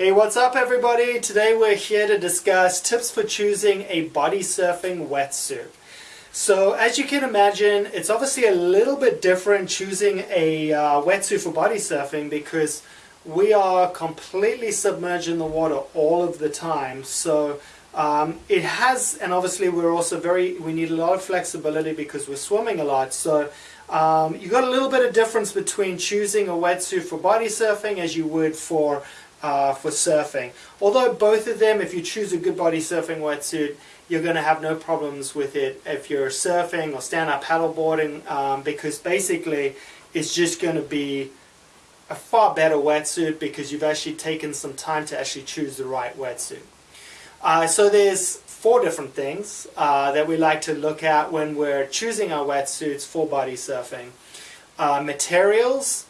Hey, what's up everybody? Today we're here to discuss tips for choosing a body surfing wetsuit. So as you can imagine, it's obviously a little bit different choosing a uh, wetsuit for body surfing because we are completely submerged in the water all of the time. So um, it has, and obviously we're also very, we need a lot of flexibility because we're swimming a lot. So um, you got a little bit of difference between choosing a wetsuit for body surfing as you would for uh, for surfing. Although both of them, if you choose a good body surfing wetsuit, you're going to have no problems with it if you're surfing or stand-up paddleboarding um, because basically it's just going to be a far better wetsuit because you've actually taken some time to actually choose the right wetsuit. Uh, so there's four different things uh, that we like to look at when we're choosing our wetsuits for body surfing. Uh, materials,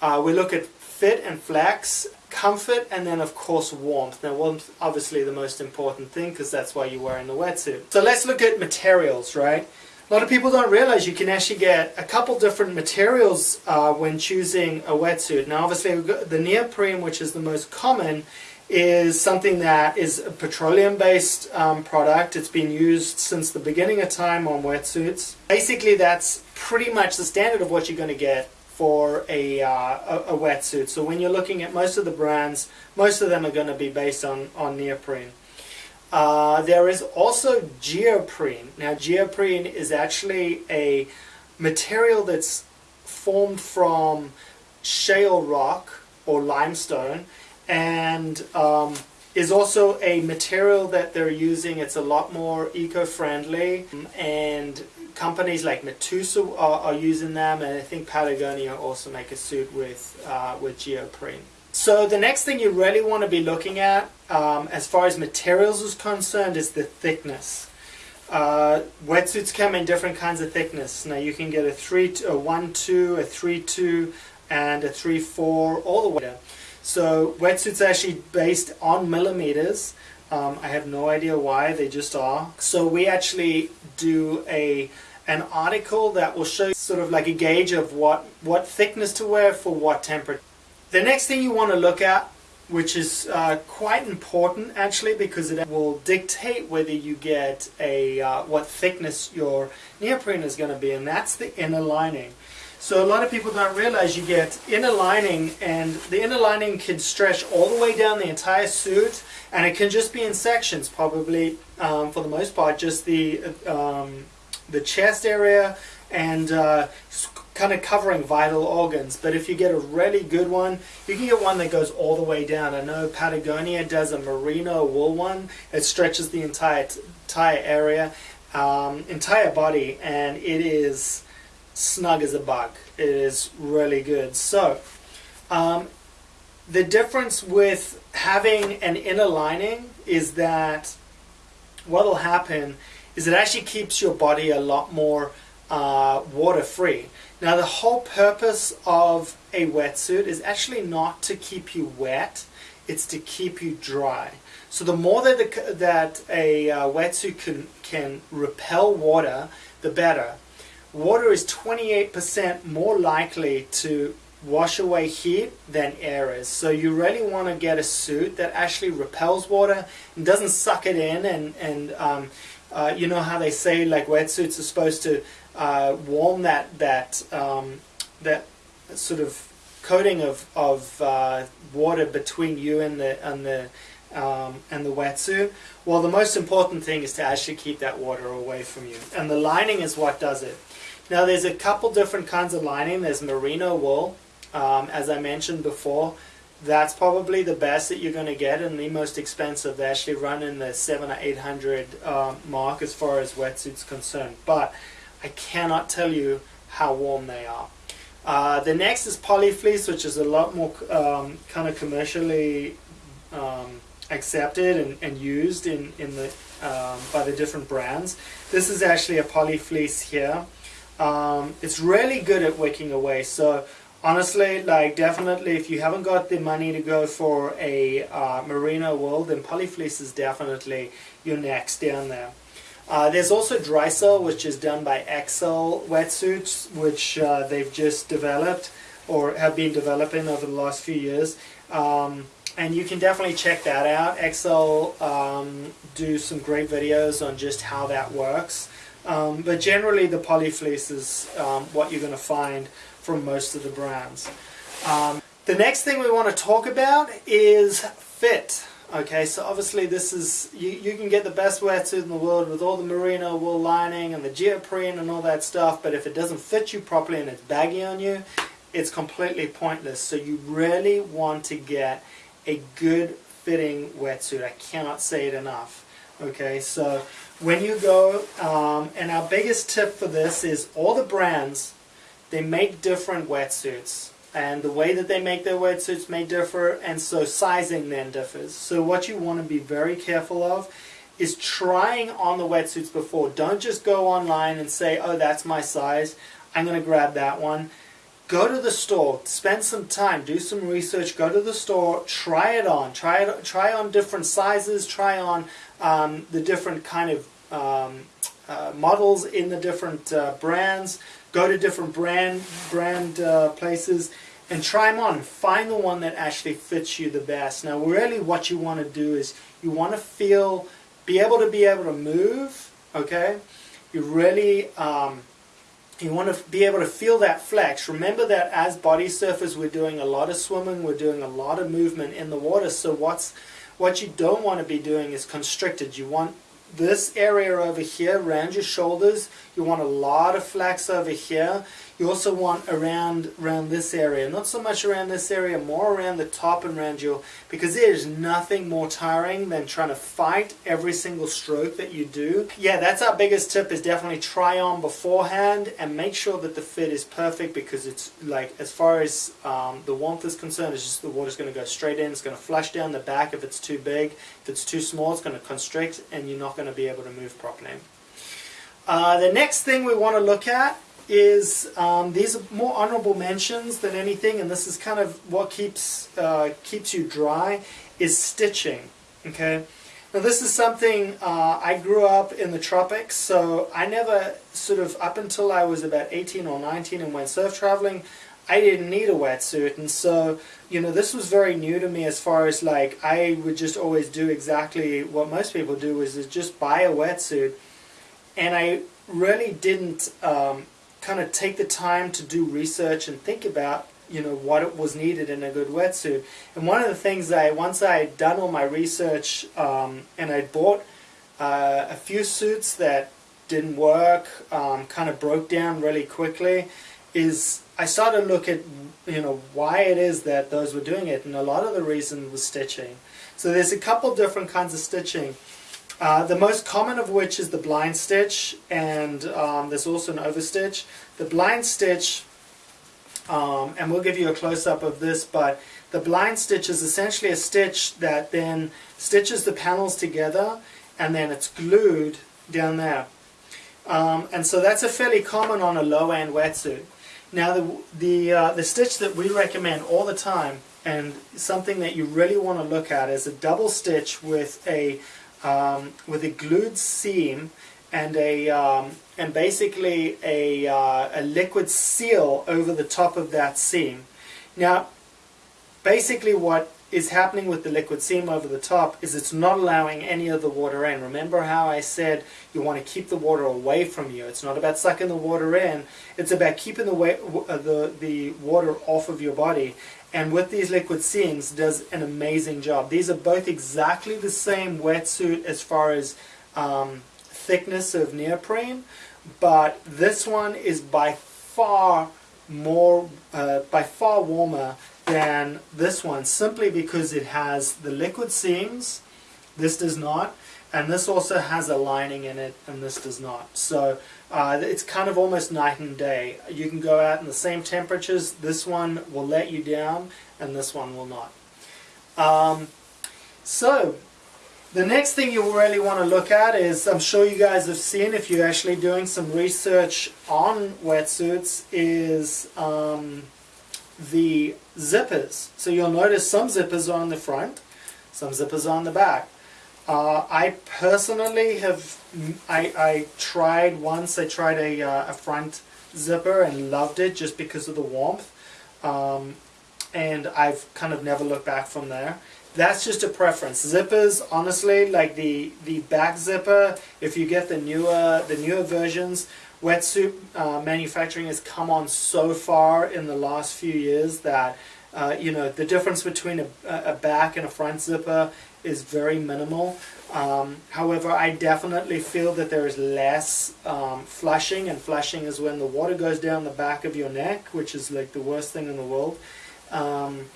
uh, we look at fit and flex, comfort, and then of course warmth. Now warmth obviously the most important thing because that's why you're wearing the wetsuit. So let's look at materials, right? A lot of people don't realize you can actually get a couple different materials uh, when choosing a wetsuit. Now obviously the neoprene, which is the most common, is something that is a petroleum-based um, product. It's been used since the beginning of time on wetsuits. Basically that's pretty much the standard of what you're going to get for a, uh, a, a, wetsuit. So when you're looking at most of the brands, most of them are going to be based on, on neoprene. Uh, there is also geoprene. Now geoprene is actually a material that's formed from shale rock or limestone and um, is also a material that they're using. It's a lot more eco-friendly and companies like Matuse are, are, using them, and I think Patagonia also make a suit with, uh, with geoprene. So the next thing you really want to be looking at, um, as far as materials is concerned, is the thickness. Uh, wetsuits come in different kinds of thickness. Now you can get a 3, a 1, 2, a 3, 2, and a 3, 4, all the way down. So wetsuits are actually based on millimeters. Um, I have no idea why, they just are. So we actually do a an article that will show you sort of like a gauge of what, what thickness to wear for what temperature. The next thing you want to look at, which is uh, quite important actually because it will dictate whether you get a uh, what thickness your neoprene is going to be, and that's the inner lining. So a lot of people don't realize you get inner lining and the inner lining can stretch all the way down the entire suit and it can just be in sections probably um, for the most part just the um, the chest area and uh, kind of covering vital organs but if you get a really good one you can get one that goes all the way down I know Patagonia does a merino wool one it stretches the entire entire area um, entire body and it is snug as a bug. It is really good. So, um, the difference with having an inner lining is that what will happen is it actually keeps your body a lot more uh, water free. Now the whole purpose of a wetsuit is actually not to keep you wet, it's to keep you dry. So the more that, the, that a uh, wetsuit can, can repel water, the better water is 28% more likely to wash away heat than air is. So you really want to get a suit that actually repels water and doesn't suck it in and, and um, uh, you know how they say like wetsuits are supposed to uh, warm that, that, um, that sort of coating of, of uh, water between you and the, and the um, and the wetsuit. Well, the most important thing is to actually keep that water away from you. And the lining is what does it. Now there's a couple different kinds of lining. There's merino wool, um, as I mentioned before. That's probably the best that you're going to get and the most expensive. They actually run in the seven or eight hundred uh, mark as far as wetsuits concerned. But I cannot tell you how warm they are. Uh, the next is polyfleece, which is a lot more um, kind of commercially um, accepted and, and, used in, in the, um, by the different brands. This is actually a polyfleece here. Um, it's really good at wicking away. So honestly, like definitely if you haven't got the money to go for a uh, merino wool, then polyfleece is definitely your next down there. Uh, there's also Drycel, which is done by Xcel wetsuits, which uh, they've just developed or have been developing over the last few years. Um, and you can definitely check that out. Xcel um, do some great videos on just how that works. Um, but generally the polyfleece is um, what you're going to find from most of the brands. Um, the next thing we want to talk about is fit. Okay, so obviously this is, you, you can get the best wetsuit in the world with all the merino wool lining and the geoprene and all that stuff, but if it doesn't fit you properly and it's baggy on you, it's completely pointless. So you really want to get a good fitting wetsuit. I cannot say it enough. Okay, so when you go, um, and our biggest tip for this is all the brands, they make different wetsuits and the way that they make their wetsuits may differ and so sizing then differs. So what you want to be very careful of is trying on the wetsuits before. Don't just go online and say, oh that's my size, I'm going to grab that one. Go to the store, spend some time, do some research, go to the store, try it on, try it, try on different sizes, try on um, the different kind of um, uh, models in the different uh, brands, go to different brand brand uh, places and try them on. Find the one that actually fits you the best. Now really what you want to do is you want to feel, be able to be able to move, okay? You really, um, you want to be able to feel that flex. Remember that as body surfers we're doing a lot of swimming, we're doing a lot of movement in the water, so what's what you don't want to be doing is constricted. You want this area over here around your shoulders. You want a lot of flex over here you also want around around this area not so much around this area more around the top and around your because there's nothing more tiring than trying to fight every single stroke that you do yeah that's our biggest tip is definitely try on beforehand and make sure that the fit is perfect because it's like as far as um, the warmth is concerned it's just the water's going to go straight in it's going to flush down the back if it's too big if it's too small it's going to constrict and you're not going to be able to move properly. Uh, the next thing we want to look at is um, these are more honorable mentions than anything, and this is kind of what keeps uh, keeps you dry is stitching. Okay, now this is something uh, I grew up in the tropics, so I never sort of up until I was about 18 or 19 and went surf traveling. I didn't need a wetsuit and so you know this was very new to me as far as like I would just always do exactly what most people do is, is just buy a wetsuit and I really didn't um, kind of take the time to do research and think about you know what was needed in a good wetsuit and one of the things I once I had done all my research um, and I bought uh, a few suits that didn't work um, kind of broke down really quickly is I started to look at you know why it is that those were doing it and a lot of the reason was stitching. So there's a couple different kinds of stitching. Uh, the most common of which is the blind stitch and um, there's also an overstitch. The blind stitch, um, and we'll give you a close-up of this, but the blind stitch is essentially a stitch that then stitches the panels together and then it's glued down there. Um, and so that's a fairly common on a low-end wetsuit. Now the, the, uh, the stitch that we recommend all the time and something that you really want to look at is a double stitch with a, um, with a glued seam and a um, and basically a, uh, a liquid seal over the top of that seam. Now basically what is happening with the liquid seam over the top is it's not allowing any of the water in. Remember how I said you want to keep the water away from you. It's not about sucking the water in. It's about keeping the, way, uh, the, the water off of your body. And with these liquid seams does an amazing job. These are both exactly the same wetsuit as far as um, thickness of neoprene, but this one is by far more, uh, by far warmer than this one simply because it has the liquid seams, this does not, and this also has a lining in it and this does not. So uh, it's kind of almost night and day. You can go out in the same temperatures, this one will let you down and this one will not. Um, so the next thing you really want to look at is, I'm sure you guys have seen if you're actually doing some research on wetsuits, is um, the zippers. So you'll notice some zippers are on the front, some zippers are on the back. Uh, I personally have, I, I tried once, I tried a, uh, a front zipper and loved it just because of the warmth. Um, and I've kind of never looked back from there. that's just a preference. Zippers, honestly, like the the back zipper, if you get the newer the newer versions, wetsuit uh, manufacturing has come on so far in the last few years that uh, you know the difference between a, a back and a front zipper is very minimal. Um, however, I definitely feel that there is less um, flushing, and flushing is when the water goes down the back of your neck, which is like the worst thing in the world. Um,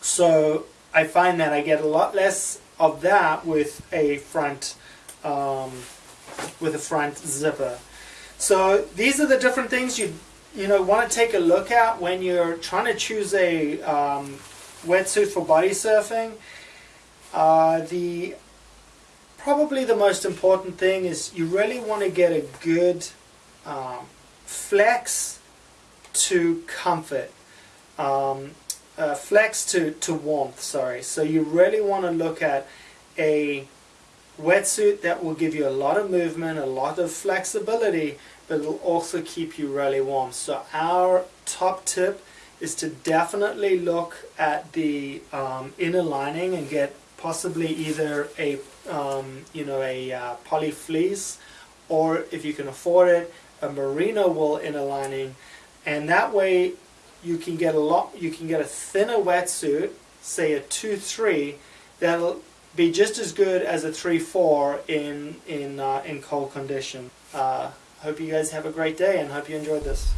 so I find that I get a lot less of that with a front um, with a front zipper. So these are the different things you you know want to take a look at when you're trying to choose a um, wetsuit for body surfing. Uh, the probably the most important thing is you really want to get a good um, flex to comfort. Um, uh, flex to, to warmth, sorry. So you really want to look at a wetsuit that will give you a lot of movement, a lot of flexibility, but it'll also keep you really warm. So our top tip is to definitely look at the um, inner lining and get possibly either a um, you know a uh, poly fleece or if you can afford it a merino wool inner lining and that way you can get a lot you can get a thinner wetsuit say a 2-3 that'll be just as good as a 3-4 in in uh, in cold condition uh, hope you guys have a great day and hope you enjoyed this